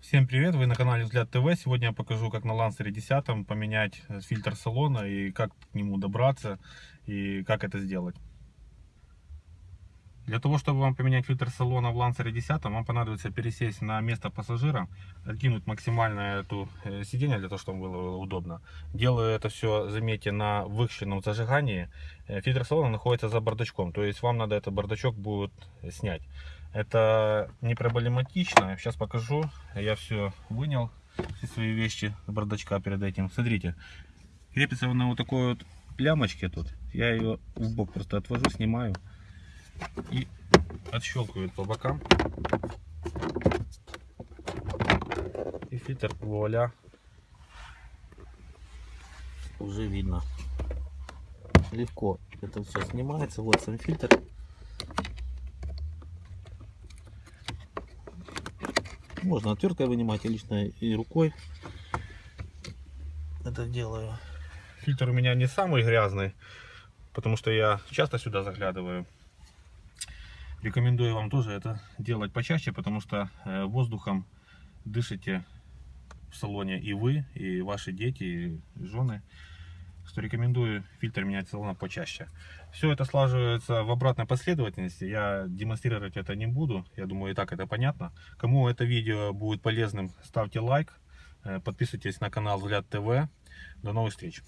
Всем привет, вы на канале Взгляд ТВ. Сегодня я покажу, как на Лансере 10 поменять фильтр салона и как к нему добраться и как это сделать. Для того, чтобы вам поменять фильтр салона в Лансере 10, вам понадобится пересесть на место пассажира, откинуть максимально эту э, сиденье для того, чтобы было удобно. Делаю это все, заметьте, на выхщенном зажигании. Э, Фильтр салона находится за бардачком, то есть вам надо этот бардачок будет снять. Это не проблематично. Сейчас покажу. Я все вынял, все свои вещи с бардачка перед этим. Смотрите, крепится он на вот такой вот лямочке тут. Я ее в бок просто отвожу, снимаю и отщелкивает по бокам. И фильтр вуаля уже видно. Легко это все снимается. Вот сам фильтр. Можно отверткой вынимать, и лично и рукой это делаю. Фильтр у меня не самый грязный, потому что я часто сюда заглядываю. Рекомендую вам тоже это делать почаще, потому что э, воздухом дышите в салоне и вы, и ваши дети, и жены. Что рекомендую фильтр менять салона почаще. Все это слаживается в обратной последовательности. Я демонстрировать это не буду. Я думаю, и так это понятно. Кому это видео будет полезным, ставьте лайк. э, Подписывайтесь на канал Взгляд ТВ. До новых встреч.